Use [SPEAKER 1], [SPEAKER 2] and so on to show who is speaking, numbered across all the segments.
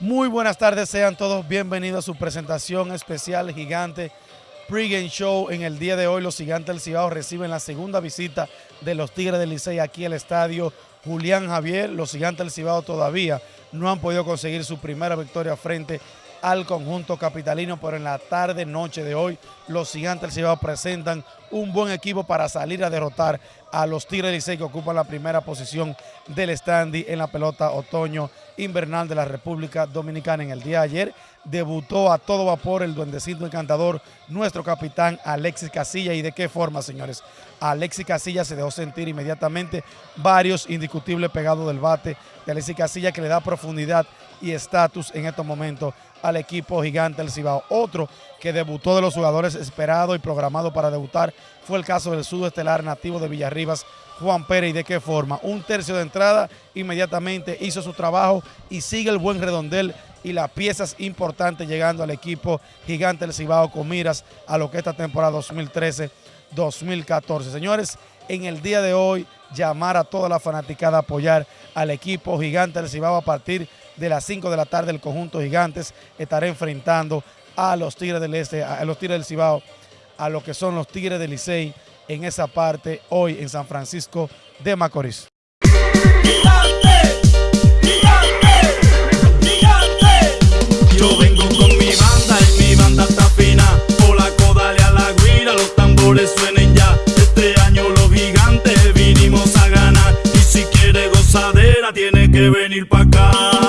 [SPEAKER 1] Muy buenas tardes, sean todos bienvenidos a su presentación especial gigante pregame show. En el día de hoy los gigantes del Cibao reciben la segunda visita de los Tigres del Licey aquí al estadio Julián Javier. Los gigantes del Cibao todavía no han podido conseguir su primera victoria frente al conjunto capitalino, pero en la tarde, noche de hoy, los gigantes del Cibao presentan un buen equipo para salir a derrotar a los Tigres Licey que ocupan la primera posición del standing en la pelota otoño invernal de la República Dominicana. En el día de ayer debutó a todo vapor el duendecito encantador, nuestro capitán Alexis Casilla. ¿Y de qué forma, señores? Alexis Casilla se dejó sentir inmediatamente varios indiscutibles pegados del bate de Alexis Casilla que le da profundidad y estatus en estos momentos al equipo gigante del Cibao. Otro que debutó de los jugadores esperado y programado para debutar fue el caso del estelar nativo de Villarribas, Juan Pérez. ¿Y de qué forma? Un tercio de entrada, inmediatamente hizo su trabajo y sigue el buen redondel y las piezas importantes llegando al equipo gigante del Cibao con miras a lo que esta temporada 2013-2014. Señores, en el día de hoy llamar a toda la fanaticada a apoyar al equipo gigante del Cibao a partir de las 5 de la tarde el conjunto gigantes estará enfrentando a los Tigres del Este, a los Tigres del Cibao, a lo que son los Tigres del Licey en esa parte hoy en San Francisco de Macorís.
[SPEAKER 2] Yo vengo con mi banda y mi banda está fina. Por la a la guira, los tambores suenen ya. Este año los gigantes vinimos a ganar. Y si quiere gozadera, tiene que venir pa' acá.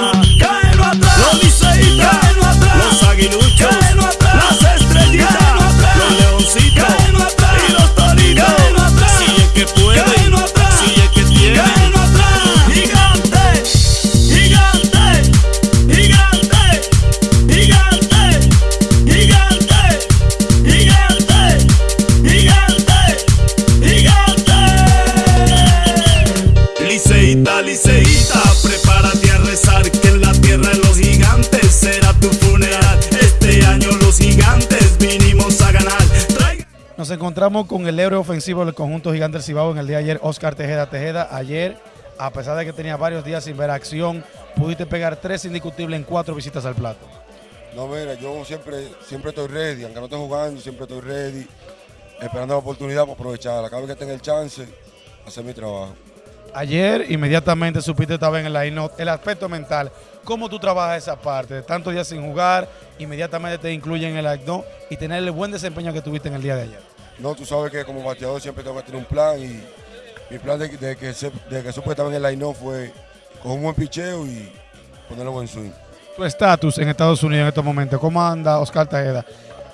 [SPEAKER 1] Nos encontramos con el héroe ofensivo del conjunto gigante del Cibao en el día de ayer, Oscar Tejeda. Tejeda, ayer, a pesar de que tenía varios días sin ver acción, pudiste pegar tres indiscutibles en cuatro visitas al plato.
[SPEAKER 3] No, mira, yo siempre, siempre estoy ready, aunque no esté jugando, siempre estoy ready, esperando la oportunidad para aprovecharla. Cada vez que tenga el chance, hacer mi trabajo.
[SPEAKER 1] Ayer inmediatamente supiste estar en el line el aspecto mental. ¿Cómo tú trabajas esa parte? De tantos días sin jugar, inmediatamente te incluyen en el acto y tener el buen desempeño que tuviste en el día de ayer.
[SPEAKER 3] No, tú sabes que como bateador siempre tengo que tener un plan y mi plan de, de que, se, de que supe en el line fue coger un buen picheo y ponerlo buen swing.
[SPEAKER 1] Tu estatus en Estados Unidos en estos momentos, ¿cómo anda Oscar Tejeda?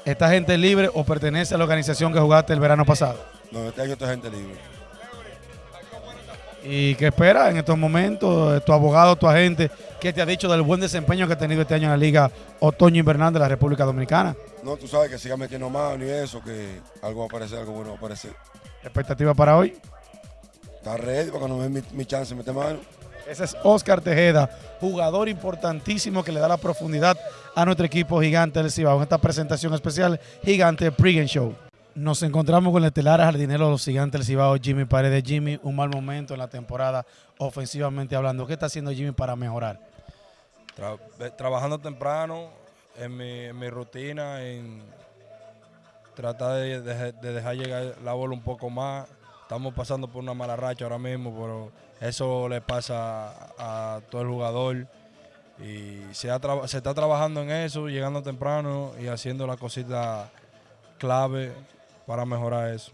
[SPEAKER 1] ¿Esta gente libre o pertenece a la organización que jugaste el verano pasado?
[SPEAKER 3] No, este año está gente libre.
[SPEAKER 1] ¿Y qué espera en estos momentos? Tu abogado, tu agente, ¿qué te ha dicho del buen desempeño que ha tenido este año en la Liga Otoño Invernal de la República Dominicana?
[SPEAKER 3] No, tú sabes que siga metiendo mano y eso, que algo va a aparecer, algo bueno va a aparecer.
[SPEAKER 1] ¿Expectativa para hoy?
[SPEAKER 3] Está ready para cuando me dé mi, mi chance de meter mano.
[SPEAKER 1] Ese es Oscar Tejeda, jugador importantísimo que le da la profundidad a nuestro equipo gigante del Cibao en esta presentación especial Gigante Pregame Show. Nos encontramos con el estelar jardinero de los gigantes del Cibao, Jimmy Paredes. Jimmy, un mal momento en la temporada ofensivamente hablando. ¿Qué está haciendo Jimmy para mejorar?
[SPEAKER 4] Tra- ve- trabajando temprano en mi, en mi rutina, en tratar de, de- de dejar llegar la bola un poco más. Estamos pasando por una mala racha ahora mismo, pero eso le pasa a, todo el jugador. Y se, se está trabajando en eso, llegando temprano y haciendo la cosita clave para mejorar eso.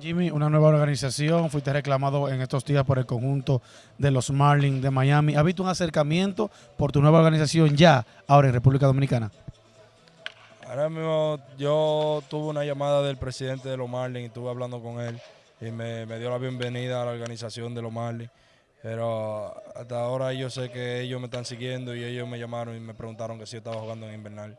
[SPEAKER 1] Jimmy, una nueva organización, fuiste reclamado en estos días por el conjunto de los Marlins de Miami. ¿Has visto un acercamiento por tu nueva organización ya, ahora en República Dominicana?
[SPEAKER 4] Ahora mismo yo tuve una llamada del presidente de los Marlins y estuve hablando con él y me, me dio la bienvenida a la organización de los Marlins. Pero hasta ahora yo sé que ellos me están siguiendo y ellos me llamaron y me preguntaron que si yo estaba jugando en invernal.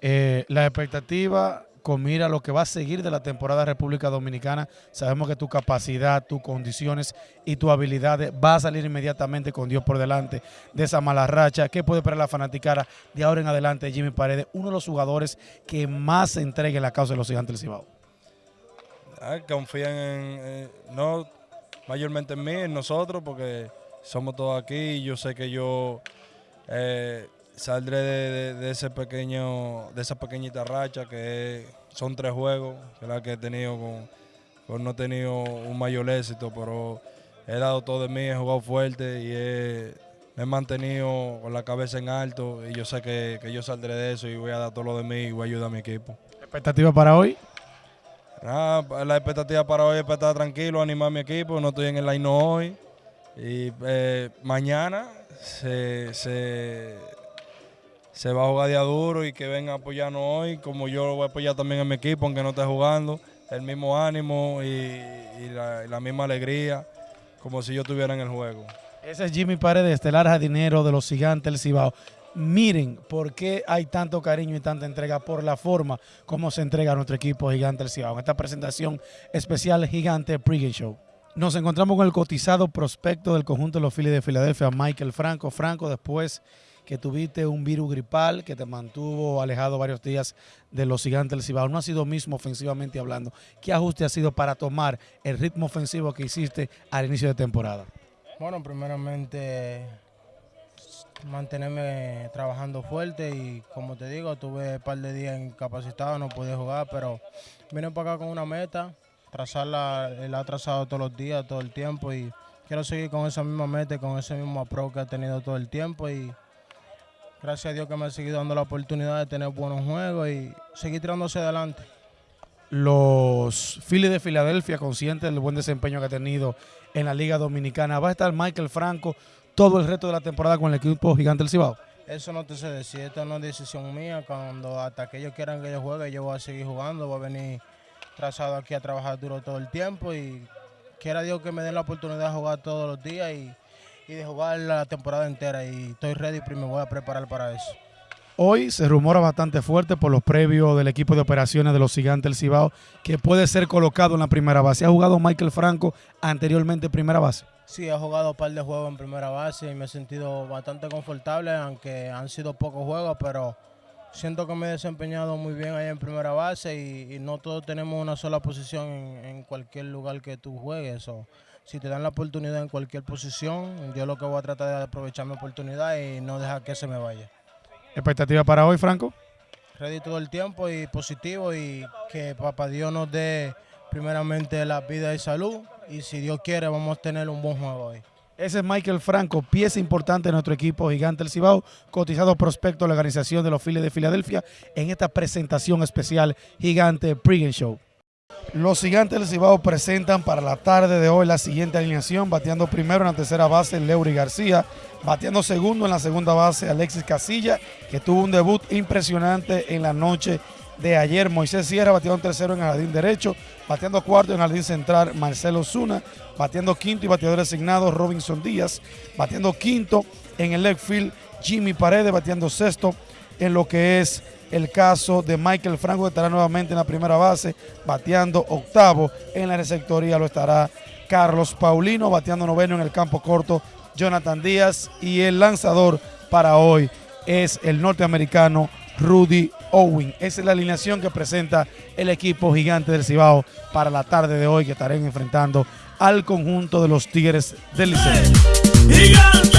[SPEAKER 1] Eh, la expectativa con mira lo que va a seguir de la temporada República Dominicana. Sabemos que tu capacidad, tus condiciones y tus habilidades va a salir inmediatamente con Dios por delante de esa mala racha. ¿Qué puede esperar la fanaticada de ahora en adelante? Jimmy Paredes, uno de los jugadores que más se entrega en la causa de los gigantes del Cibao.
[SPEAKER 4] Ah, confían en, eh, no mayormente en mí, en nosotros, porque somos todos aquí y yo sé que yo eh, saldré de, de, ese pequeño, de esa pequeñita racha que son tres juegos, que la que he tenido con, con no he tenido un mayor éxito, pero he dado todo de mí, he jugado fuerte y he, me he mantenido con la cabeza en alto y yo sé que, que, yo saldré de eso y voy a dar todo lo de mí y voy a ayudar a mi equipo.
[SPEAKER 1] ¿Expectativa para hoy?
[SPEAKER 4] Nada, la expectativa para hoy es para estar tranquilo, animar a mi equipo, no estoy en el line hoy y eh, mañana se, se, se, va a jugar día duro y que venga a apoyarnos hoy, como yo lo voy a apoyar también a mi equipo, aunque no esté jugando, el mismo ánimo y, la, misma alegría, como si yo estuviera en el juego.
[SPEAKER 1] Ese es Jimmy Paredes, estelar jardinero de los gigantes del Cibao. Miren por qué hay tanto cariño y tanta entrega por la forma como se entrega a nuestro equipo Gigante del Cibao. En esta presentación especial Gigante Pregame Show. Nos encontramos con el cotizado prospecto del conjunto de los Phillies de Filadelfia, Michael Franco. Franco, después que tuviste un virus gripal que te mantuvo alejado varios días de los gigantes del Cibao, no ha sido mismo ofensivamente hablando. ¿Qué ajuste ha sido para tomar el ritmo ofensivo que hiciste al inicio de temporada?
[SPEAKER 5] Bueno, primeramente mantenerme trabajando fuerte y como te digo, tuve un par de días incapacitado, no pude jugar, pero vine para acá con una meta, trazarla, la he trazado todos los días, todo el tiempo y quiero seguir con esa misma meta con ese mismo approach que he tenido todo el tiempo y gracias a Dios que me ha seguido dando la oportunidad de tener buenos juegos y seguir tirándose adelante.
[SPEAKER 1] Los Phillies de Filadelfia, conscientes del buen desempeño que ha tenido en la Liga Dominicana, va a estar Michael Franco todo el resto de la temporada con el equipo gigante del Cibao.
[SPEAKER 5] Eso no te sé decir, esto no es decisión mía. Cuando hasta que ellos quieran que yo juegue, yo voy a seguir jugando, voy a venir trazado aquí a trabajar duro todo el tiempo y quiera Dios que me den la oportunidad de jugar todos los días y, y de jugar la temporada entera y estoy ready y me voy a preparar para eso.
[SPEAKER 1] Hoy se rumora bastante fuerte por los previos del equipo de operaciones de los gigantes del Cibao que puede ser colocado en la primera base. ¿Ha jugado Michael Franco anteriormente en primera base?
[SPEAKER 5] Sí, he jugado un par de juegos en primera base y me he sentido bastante confortable, aunque han sido pocos juegos, pero siento que me he desempeñado muy bien ahí en primera base y, y no todos tenemos una sola posición en, en, cualquier lugar que tú juegues. O si te dan la oportunidad en cualquier posición, yo lo que voy a tratar de aprovechar mi oportunidad y no dejar que se me vaya.
[SPEAKER 1] ¿Expectativa para hoy, Franco?
[SPEAKER 5] Ready todo el tiempo y positivo y que Papá Dios nos dé primeramente la vida y salud y si Dios quiere vamos a tener un buen juego hoy.
[SPEAKER 1] Ese es Michael Franco, pieza importante de nuestro equipo Gigante del Cibao, cotizado prospecto de la organización de los Phillies de Filadelfia en esta presentación especial Gigante Pregame Show. Los Gigantes del Cibao presentan para la tarde de hoy la siguiente alineación, bateando primero en la tercera base Leury García, bateando segundo en la segunda base Alexis Casilla, que tuvo un debut impresionante en la noche de ayer. Moisés Sierra bateando tercero en el jardín derecho, bateando cuarto en el jardín central Marcelo Zuna, bateando quinto y bateador designado Robinson Díaz, bateando quinto en el left field Jimmy Paredes, bateando sexto en lo que es el caso de Michael Franco, que estará nuevamente en la primera base, bateando octavo en la receptoría, lo estará Carlos Paulino, bateando noveno en el campo corto, Jonathan Díaz, y el lanzador para hoy es el norteamericano Rudy Owen. Esa es la alineación que presenta el equipo gigante del Cibao para la tarde de hoy, que estarán enfrentando al conjunto de los Tigres del Liceo.